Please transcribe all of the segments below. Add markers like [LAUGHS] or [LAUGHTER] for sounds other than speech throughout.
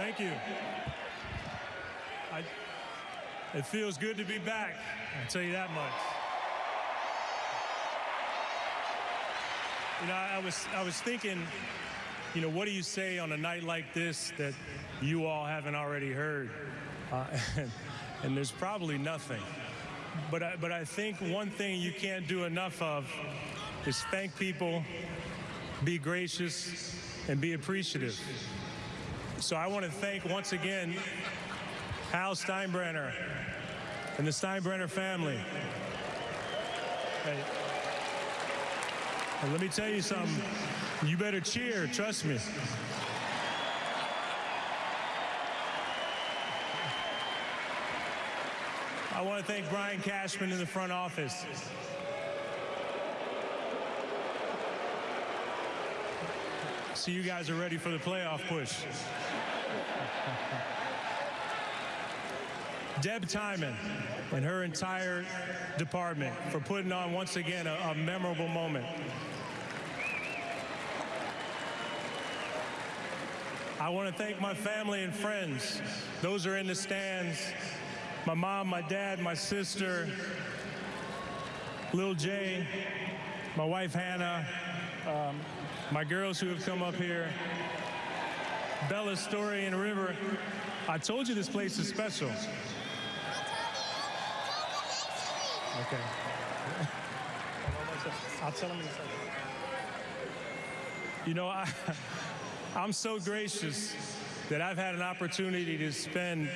Thank you. I, it feels good to be back. I'll tell you that much. You know, I was I was thinking, you know, what do you say on a night like this that you all haven't already heard? Uh, and, [LAUGHS] and there's probably nothing. But I, but I think one thing you can't do enough of is thank people, be gracious, and be appreciative. So I want to thank once again Hal Steinbrenner and the Steinbrenner family. And let me tell you something. You better cheer, trust me. I want to thank Brian Cashman in the front office. So you guys are ready for the playoff push. [LAUGHS] Deb Tymon and her entire department for putting on once again a, a memorable moment. I want to thank my family and friends. Those are in the stands. My mom, my dad, my sister, Lil Jay, my wife Hannah, um, my girls who have come up here, Bella Story and River. I told you this place is special. Okay. [LAUGHS] I'll tell them in a second. You know, I, [LAUGHS] I'm so gracious that I've had an opportunity to spend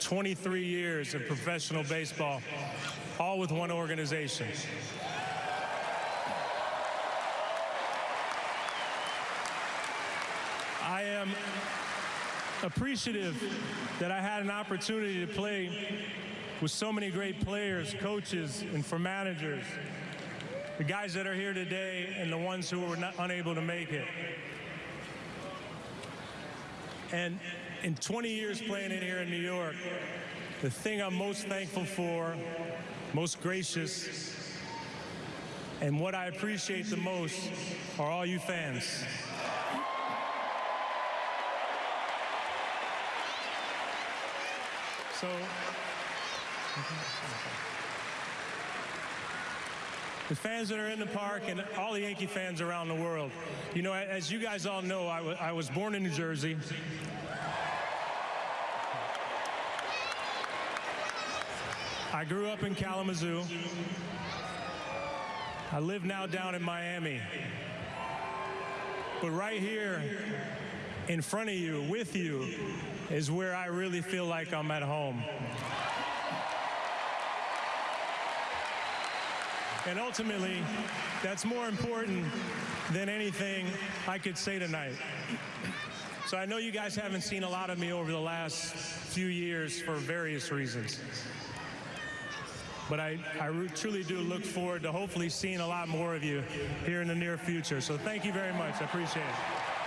23 years of professional baseball, all with one organization. I am appreciative that I had an opportunity to play with so many great players, coaches, and for managers. The guys that are here today and the ones who were not, unable to make it. And in 20 years playing in here in New York, the thing I'm most thankful for, most gracious, and what I appreciate the most are all you fans. So, the fans that are in the park and all the Yankee fans around the world. You know, as you guys all know, I, was born in New Jersey. I grew up in Kalamazoo. I live now down in Miami. But right here in front of you, with you, is where I really feel like I'm at home. And ultimately, that's more important than anything I could say tonight. So I know you guys haven't seen a lot of me over the last few years for various reasons. But I, I truly do look forward to hopefully seeing a lot more of you here in the near future. So thank you very much. I appreciate it.